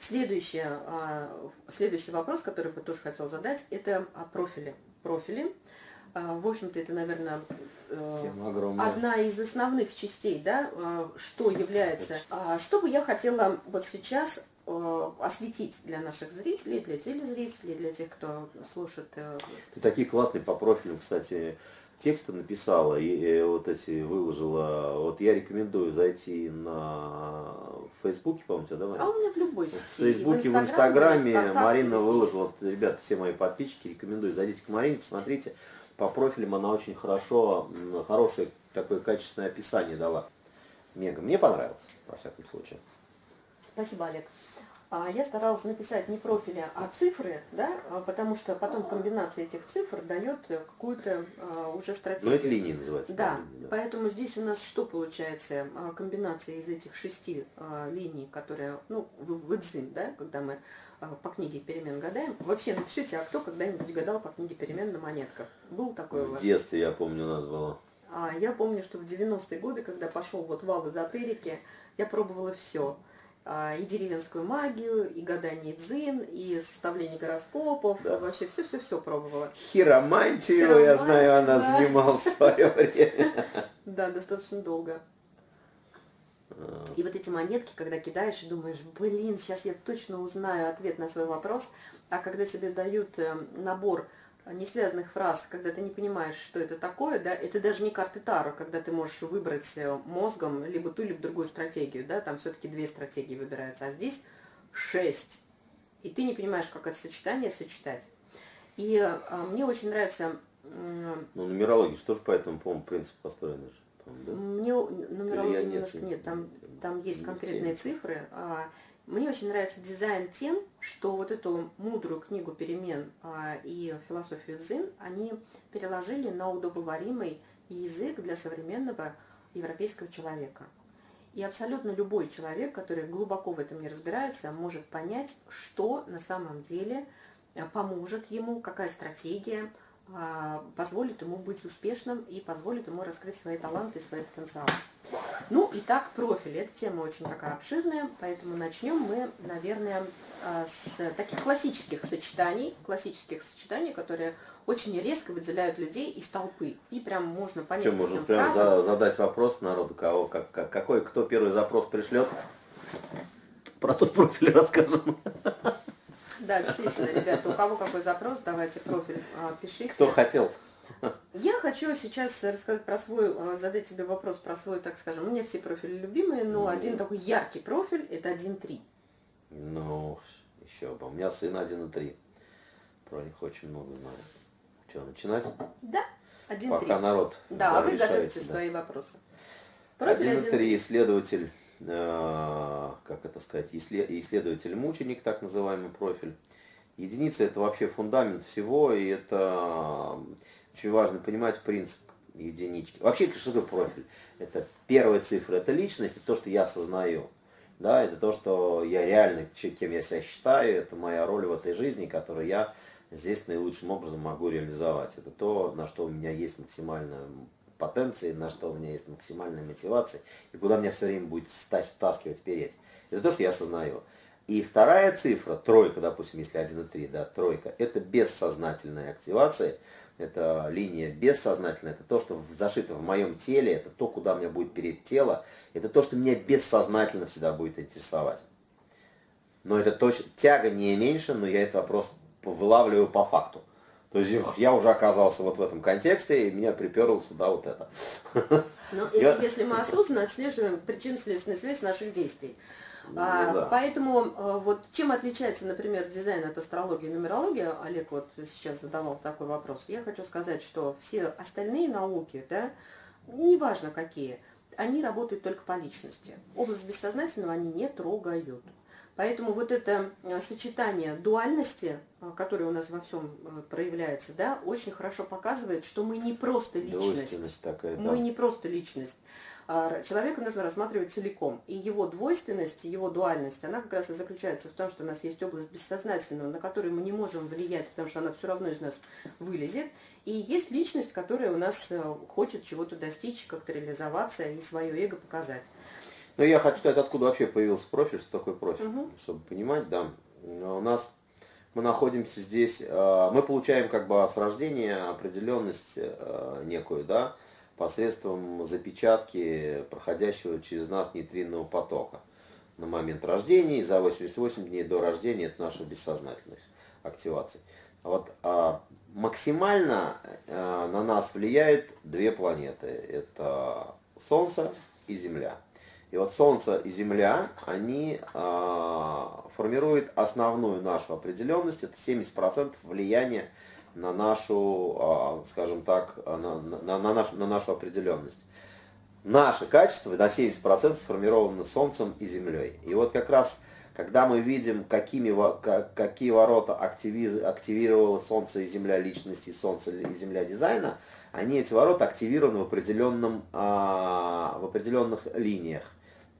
Следующий, следующий вопрос, который бы тоже хотел задать, это о профиле. Профили. В общем-то, это, наверное, э, одна из основных частей, да, что является. Что бы я хотела вот сейчас Э, осветить для наших зрителей, для телезрителей, для тех, кто слушает. Э, Ты такие классные по профилю, кстати, тексты написала и, и вот эти выложила. Вот я рекомендую зайти на Фейсбуке, по-моему, да? А у меня в любой сети. В Фейсбуке, в Инстаграме, в Инстаграме Марина выложила. Вот, ребята, все мои подписчики, рекомендую. Зайдите к Марине, посмотрите. По профилям она очень хорошо, хорошее такое качественное описание дала. Мега. Мне понравилось, во всяком случае. Спасибо, Олег. А, я старалась написать не профили, а цифры, да, а, потому что потом комбинация этих цифр дает какую-то а, уже стратегию. Ну, это линии называется. Да, линии, да, поэтому здесь у нас что получается? Комбинация из этих шести линий, которые, ну, в, в Идзин, да, когда мы по книге перемен гадаем. Вообще напишите, а кто когда-нибудь гадал по книге перемен на монетках? Был такой у вас? В детстве, я помню, нас было. Я помню, что в 90-е годы, когда пошел вот вал эзотерики, я пробовала все. А, и деревенскую магию, и гадание дзин, и составление гороскопов, да. вообще все-все-все пробовала. Хиромантию, я знаю, она да. в свое время. Да, достаточно долго. И вот эти монетки, когда кидаешь и думаешь, блин, сейчас я точно узнаю ответ на свой вопрос, а когда тебе дают э, набор несвязанных фраз, когда ты не понимаешь, что это такое, да, это даже не карты Таро, когда ты можешь выбрать э, мозгом либо ту, либо другую стратегию, да, там все-таки две стратегии выбираются, а здесь шесть. И ты не понимаешь, как это сочетание сочетать. И а, мне очень нравится... Ну, нумерология что же по этому, по-моему, принципу построена же. Да? Мне нумерология немножко нет, нет там, там есть конкретные цифры, а мне очень нравится дизайн тем, что вот эту мудрую книгу перемен а, и философию дзин они переложили на удобоваримый язык для современного европейского человека. И абсолютно любой человек, который глубоко в этом не разбирается, может понять, что на самом деле а, поможет ему, какая стратегия позволит ему быть успешным и позволит ему раскрыть свои таланты и свои потенциалы. Ну, и так профиль. Эта тема очень такая обширная, поэтому начнем мы, наверное, а, с таких классических сочетаний, классических сочетаний, которые очень резко выделяют людей из толпы. И прям можно по нескольким можно прям за, задать вопрос народу, кого, как, как, какой, кто первый запрос пришлет, про тот профиль расскажем. Да, действительно, ребята, у кого какой запрос, давайте профиль а, пишите. Кто хотел. Я хочу сейчас рассказать про свой, э, задать тебе вопрос про свой, так скажем, у меня все профили любимые, но ну, один такой яркий профиль – это 1.3. Ну, еще бы. У меня сын 1.3. Про них очень много знаю. Что, начинать? Да, 1.3. Пока народ Да, а вы готовите да. свои вопросы. 1.3 исследователь, как это сказать, исследователь-мученик, так называемый профиль. Единица это вообще фундамент всего, и это очень важно понимать принцип единички. Вообще, что такое профиль? Это первая цифра, это личность, это то, что я осознаю. Да, это то, что я реально, кем я себя считаю, это моя роль в этой жизни, которую я здесь наилучшим образом могу реализовать. Это то, на что у меня есть максимальная потенция, на что у меня есть максимальная мотивация, и куда меня все время будет стаскивать, переть. Это то, что я осознаю. И вторая цифра, тройка, допустим, если 1,3, да, тройка, это бессознательная активация, это линия бессознательная, это то, что зашито в моем теле, это то, куда меня будет перед тело, это то, что меня бессознательно всегда будет интересовать. Но это точно, тяга не меньше, но я этот вопрос вылавливаю по факту. То есть я уже оказался вот в этом контексте, и меня приперло сюда вот это. Ну, я... если мы осознанно отслеживаем причинно-следственную связь наших действий. Ну, а, да. Поэтому э, вот чем отличается, например, дизайн от астрологии и нумерологии, Олег вот сейчас задавал такой вопрос, я хочу сказать, что все остальные науки, да, неважно какие, они работают только по личности. Область бессознательного они не трогают. Поэтому вот это э, сочетание дуальности, э, которое у нас во всем проявляется, да, очень хорошо показывает, что мы не просто личность. Такая, да. Мы не просто личность. А, человека нужно рассматривать целиком. И его двойственность, его дуальность, она как раз и заключается в том, что у нас есть область бессознательного, на которую мы не можем влиять, потому что она все равно из нас вылезет. И есть личность, которая у нас э, хочет чего-то достичь, как-то реализоваться и свое эго показать. Ну, я хочу сказать, откуда вообще появился профиль, что такое профиль, угу. чтобы понимать, да. У нас мы находимся здесь, э, мы получаем как бы с рождения определенность э, некую, да, посредством запечатки проходящего через нас нейтринного потока на момент рождения, и за 88 дней до рождения это наша бессознательная активация. Вот а, максимально а, на нас влияют две планеты. Это Солнце и Земля. И вот Солнце и Земля, они а, формируют основную нашу определенность. Это 70% влияния на нашу, а, скажем так, на, на, на, нашу, на нашу определенность. Наше качество на 70% сформировано Солнцем и Землей. И вот как раз когда мы видим, какими, какие ворота активировало Солнце и Земля личности, Солнце и Земля дизайна, они, эти ворота, активированы в, определенном, а, в определенных линиях,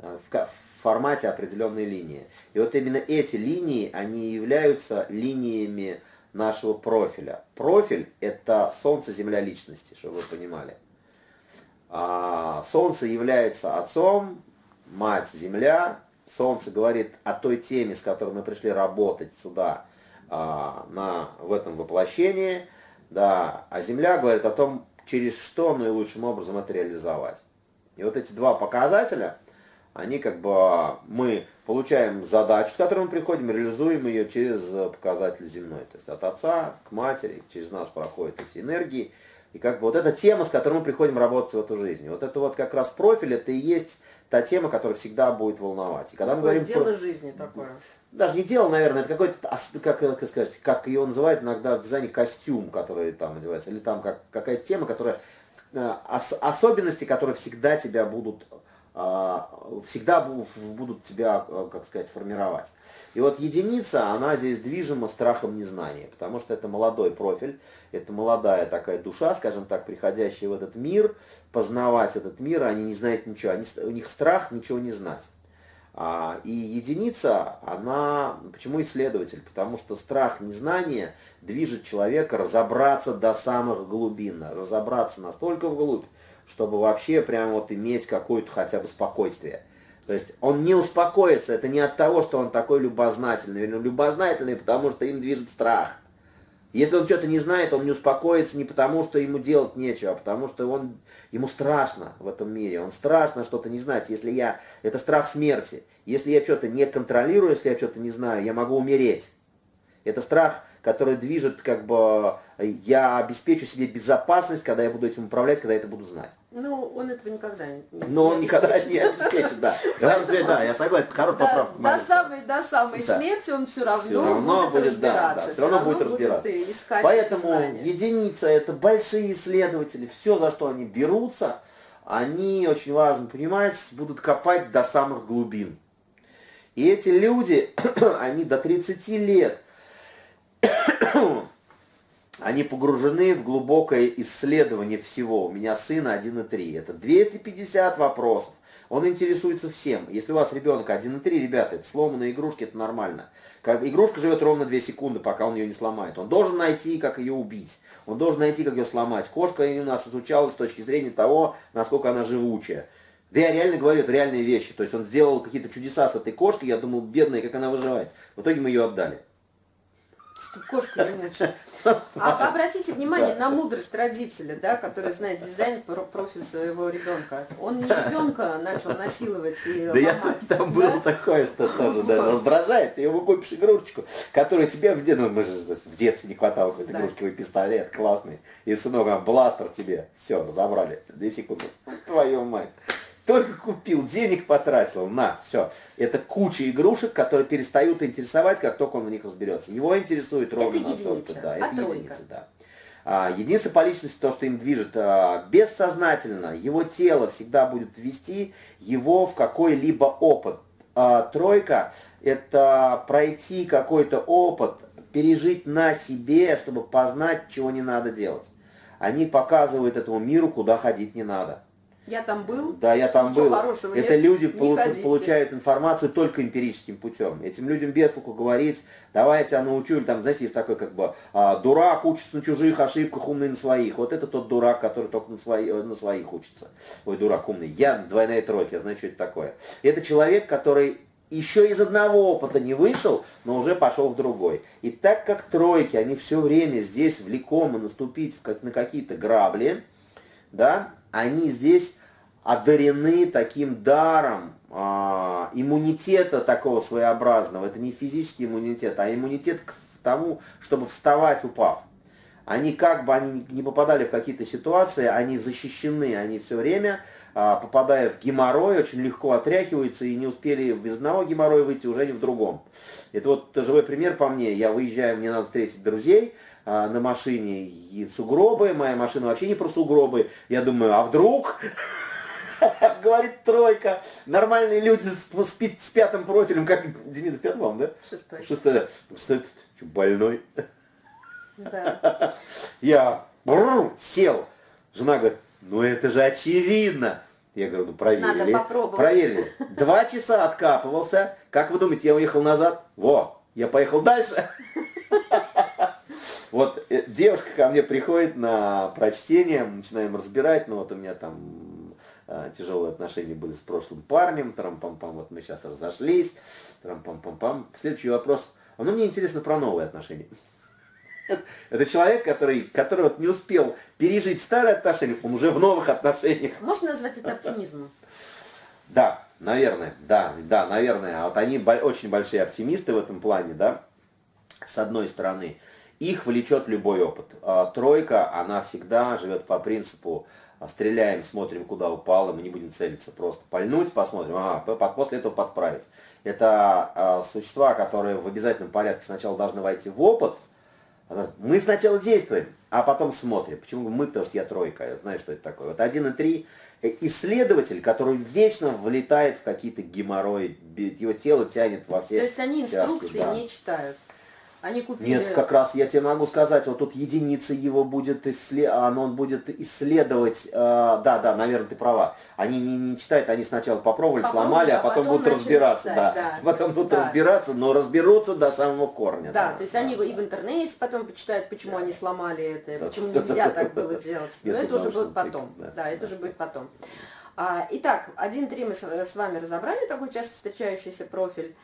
в формате определенной линии. И вот именно эти линии, они являются линиями нашего профиля. Профиль – это Солнце, Земля личности, чтобы вы понимали. А, солнце является отцом, мать – Земля, Солнце говорит о той теме, с которой мы пришли работать сюда, а, на, в этом воплощении, да, а Земля говорит о том, через что наилучшим образом это реализовать. И вот эти два показателя, они как бы, мы получаем задачу, с которой мы приходим, реализуем ее через показатель земной. То есть от отца к матери, через нас проходят эти энергии, и как бы вот эта тема, с которой мы приходим работать в эту жизнь. Вот это вот как раз профиль, это и есть та тема, которая всегда будет волновать. И когда мы говорим дело про... жизни такое. Даже не дело, наверное, это какой-то, как, как сказать, как ее называют иногда в дизайне костюм, который там одевается, или там как, какая-то тема, которая э, ос, особенности, которые всегда тебя будут всегда будут тебя, э, как сказать, формировать. И вот единица, она здесь движима страхом незнания, потому что это молодой профиль, это молодая такая душа, скажем так, приходящая в этот мир, познавать этот мир, они не знают ничего, они, у них страх ничего не знать. А, и единица, она, почему исследователь? Потому что страх незнания движет человека разобраться до самых глубин, разобраться настолько вглубь, чтобы вообще прям вот иметь какое-то хотя бы спокойствие. То есть он не успокоится, это не от того, что он такой любознательный. Он любознательный, потому что им движет страх. Если он что-то не знает, он не успокоится не потому, что ему делать нечего, а потому что он, ему страшно в этом мире. Он страшно что-то не знать. Если я... Это страх смерти. Если я что-то не контролирую, если я что-то не знаю, я могу умереть. Это страх который движет, как бы, я обеспечу себе безопасность, когда я буду этим управлять, когда я это буду знать. Ну, он этого никогда не Но он никогда не обеспечит, да. Да, я согласен, хорошая поправка. До самой, до самой смерти он все равно будет разбираться. Все равно будет разбираться. Поэтому единица, это большие исследователи, все, за что они берутся, они, очень важно понимать, будут копать до самых глубин. И эти люди, они до 30 лет – они погружены в глубокое исследование всего. У меня сына 1,3. Это 250 вопросов. Он интересуется всем. Если у вас ребенок 1,3, ребята, это сломанные игрушки, это нормально. Как, игрушка живет ровно 2 секунды, пока он ее не сломает. Он должен найти, как ее убить. Он должен найти, как ее сломать. Кошка у нас изучалась с точки зрения того, насколько она живучая. Да я реально говорю, это реальные вещи. То есть он сделал какие-то чудеса с этой кошкой, я думал, бедная, как она выживает. В итоге мы ее отдали чтобы кошку не мучить. А обратите внимание на мудрость родителя, да, который знает дизайн профиль своего ребенка. Он не ребенка начал насиловать и да ломать. Я, там да? было такое, что тоже даже раздражает. Ты ему купишь игрушечку, которая тебе в, ну, в детстве не хватало какой-то да. игрушки, пистолет классный. И сынок, а бластер тебе. Все, разобрали. Две секунды. Твою мать. Только купил, денег потратил, на, все. Это куча игрушек, которые перестают интересовать, как только он в них разберется. Его интересует ровно это настолько. Да, это а единица, да. А, единица по личности, то, что им движет а, бессознательно, его тело всегда будет ввести его в какой-либо опыт. А, тройка – это пройти какой-то опыт, пережить на себе, чтобы познать, чего не надо делать. Они показывают этому миру, куда ходить не надо. Я там был. Да, я там Ничего был. хорошего Это нет, люди полу- ходите. получают информацию только эмпирическим путем. Этим людям без толку говорить, давай я тебя научу, или там, знаете, есть такой как бы а, дурак учится на чужих ошибках, умный на своих. Вот это тот дурак, который только на, свои, на своих учится. Ой, дурак умный. Я двойная тройка, я знаю, что это такое. Это человек, который еще из одного опыта не вышел, но уже пошел в другой. И так как тройки, они все время здесь влекомы наступить в как, на какие-то грабли, да, они здесь одарены таким даром а, иммунитета такого своеобразного. Это не физический иммунитет, а иммунитет к тому, чтобы вставать, упав. Они как бы они не попадали в какие-то ситуации, они защищены, они все время, а, попадая в геморрой, очень легко отряхиваются и не успели из одного геморроя выйти, уже не в другом. Это вот живой пример по мне. Я выезжаю, мне надо встретить друзей, а, на машине и сугробы, моя машина вообще не про сугробы. Я думаю, а вдруг, говорит тройка, нормальные люди с, с пи- с пятым профилем, как Демидов пятый вам, да? Шестой. Шестой, да. Кстати, что, больной? Да. Я бррр, сел. Жена говорит, ну это же очевидно. Я говорю, ну проверили. Надо попробовать. Проверили. Два часа откапывался. Как вы думаете, я уехал назад? Во, я поехал дальше. Вот э, девушка ко мне приходит на прочтение, начинаем разбирать, ну вот у меня там тяжелые отношения были с прошлым парнем, трам-пам-пам, вот мы сейчас разошлись, трам-пам-пам-пам. Следующий вопрос, а ну мне интересно про новые отношения. Это человек, который, который вот не успел пережить старые отношения, он уже в новых отношениях. Можно назвать это оптимизмом? Да, наверное, да, да, наверное. А вот они очень большие оптимисты в этом плане, да, с одной стороны. Их влечет любой опыт. А тройка, она всегда живет по принципу стреляем, смотрим, куда упало, мы не будем целиться, просто пальнуть, посмотрим, ага, п- по- после этого подправить. Это а, существа, которые в обязательном порядке сначала должны войти в опыт, Мы сначала действуем, а потом смотрим. Почему мы? Потому что я тройка, я знаю, что это такое. Вот один и три э, исследователь, который вечно влетает в какие-то геморрои, его тело тянет во все То есть они тяжкие, инструкции да. не читают. Они купили... Нет, как раз я тебе могу сказать, вот тут единица его будет исследовать, он будет исследовать, э, да, да, наверное, ты права. Они не, не читают, они сначала попробовали, Попробовали, сломали, а а потом, потом будут разбираться, читать, да. да. Потом будут Да. разбираться, но разберутся до самого корня. Да, то есть они и в интернете потом почитают, почему они сломали это, Да. почему нельзя так было делать. Но это уже будет потом. да. Да, это уже будет потом. А, Итак, 1.3 мы с вами разобрали, такой часто встречающийся профиль.